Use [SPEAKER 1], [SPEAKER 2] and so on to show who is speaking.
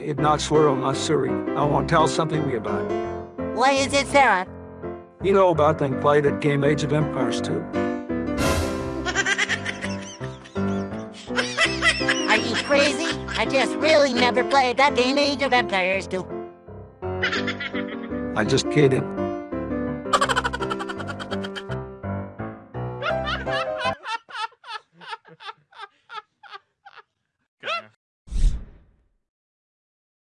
[SPEAKER 1] It knocks where on Missouri. I want to tell something me about it.
[SPEAKER 2] What is it, Sarah?
[SPEAKER 1] You know about thing played at game Age of Empires 2.
[SPEAKER 2] Are you crazy? I just really never played that game Age of Empires 2.
[SPEAKER 1] I just kidding.